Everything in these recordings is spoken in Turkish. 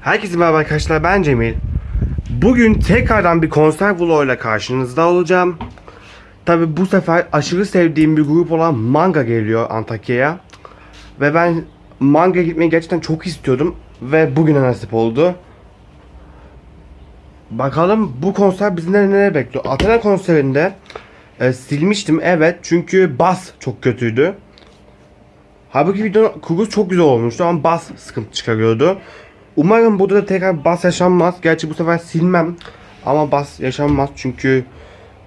Herkese merhaba arkadaşlar ben Cemil. Bugün tekrardan bir konser vloguyla karşınızda olacağım. Tabi bu sefer aşırı sevdiğim bir grup olan Manga geliyor Antakya'ya. Ve ben Manga gitmeyi gerçekten çok istiyordum. Ve bugüne nasip oldu. Bakalım bu konser bizi nereye bekliyor. Athena konserinde e, silmiştim evet çünkü bas çok kötüydü. Halbuki videonun kurgusu çok güzel olmuştu ama bas sıkıntı çıkarıyordu. Umarım burada da tekrar bas yaşanmaz. Gerçi bu sefer silmem. Ama bas yaşanmaz çünkü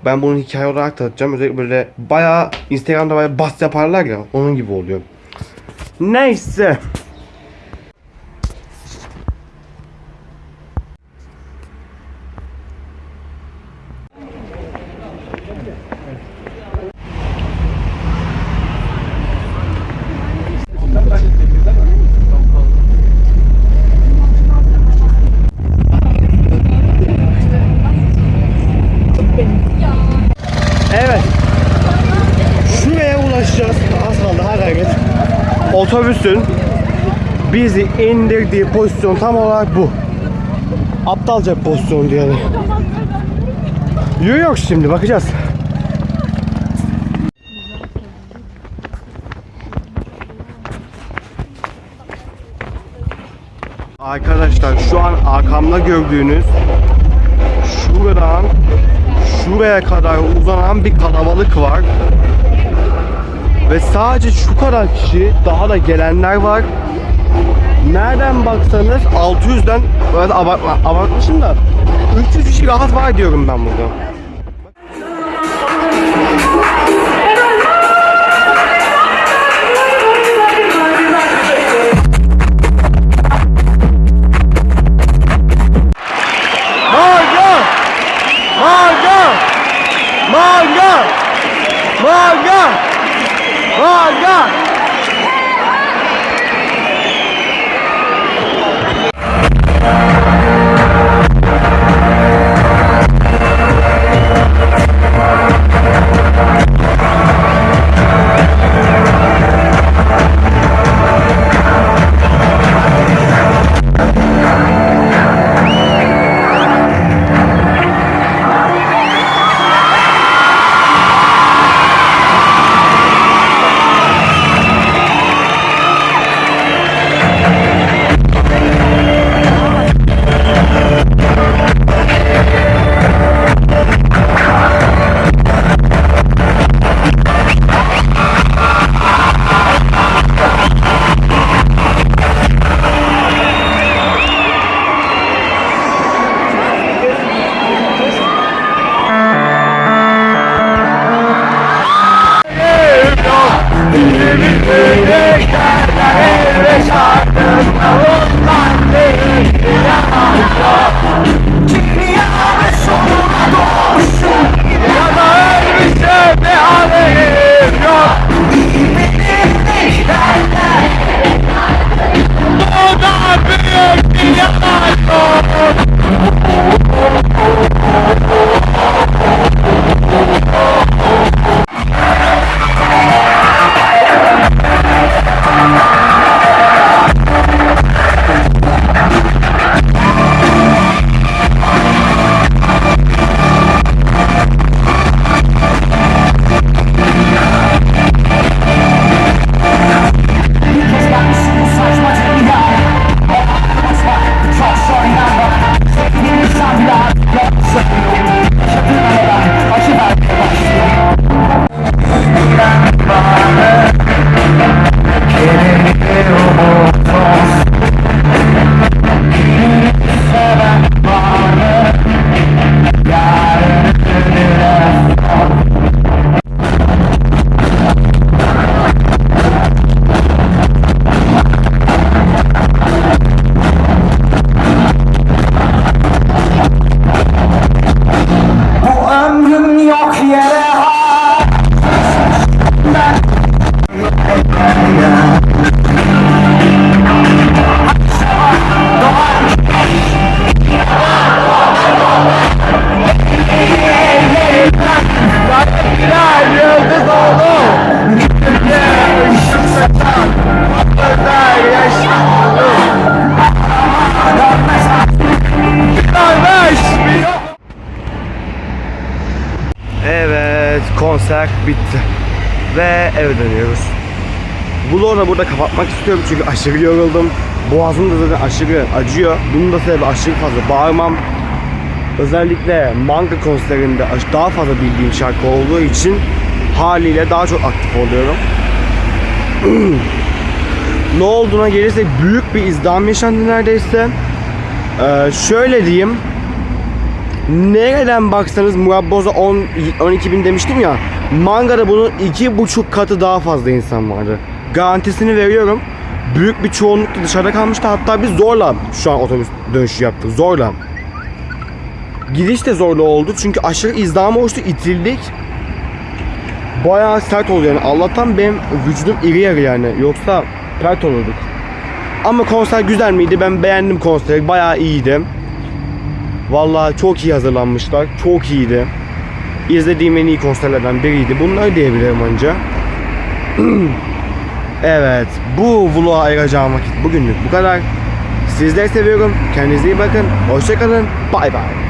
ben bunu hikaye olarak tanıtacağım. Özellikle böyle bayağı Instagram'da bayağı bas yaparlar ya onun gibi oluyor. Neyse. Otobüsün bizi indirdiği pozisyon tam olarak bu. Aptalca bir pozisyondu yani. Yok şimdi bakacağız. Arkadaşlar şu an arkamda gördüğünüz şuradan şuraya kadar uzanan bir kalabalık var. Ve sadece şu kadar kişi daha da gelenler var. Nereden baksanız 600'den böyle abartma, abartmışım da 300 kişi rahat var diyorum ben burada. Hey! Bitti. Ve eve dönüyoruz. Vlogu da burada kapatmak istiyorum çünkü aşırı yoruldum. Boğazım da zaten aşırı acıyor. Bunun da sebebi aşırı fazla bağırmam. Özellikle manga konserinde daha fazla bildiğim şarkı olduğu için haliyle daha çok aktif oluyorum. ne olduğuna gelirse büyük bir izdiham yaşandı neredeyse. Ee, şöyle diyeyim. Nereden baksanız Murat Boz'a 10 12 bin demiştim ya. Manga'da bunun iki buçuk katı daha fazla insan vardı. Garantisini veriyorum. Büyük bir çoğunluk da dışarıda kalmıştı. Hatta biz zorla şu an otobüs dönüşü yaptık. Zorla. Gidiş de zorlu oldu çünkü aşırı izdiham oluştu. itildik. Bayağı sert oldu yani. Allah'tan benim vücudum iri yarı yani. Yoksa pert olurduk. Ama konser güzel miydi? Ben beğendim konseri. Bayağı iyiydi. Vallahi çok iyi hazırlanmışlar. Çok iyiydi. İzlediğim en iyi konserlerden biriydi. Bunları diyebilirim anca. evet. Bu vloga ayıracağım vakit bugünlük bu kadar. Sizleri seviyorum. Kendinize iyi bakın. Hoşçakalın. Bay bay.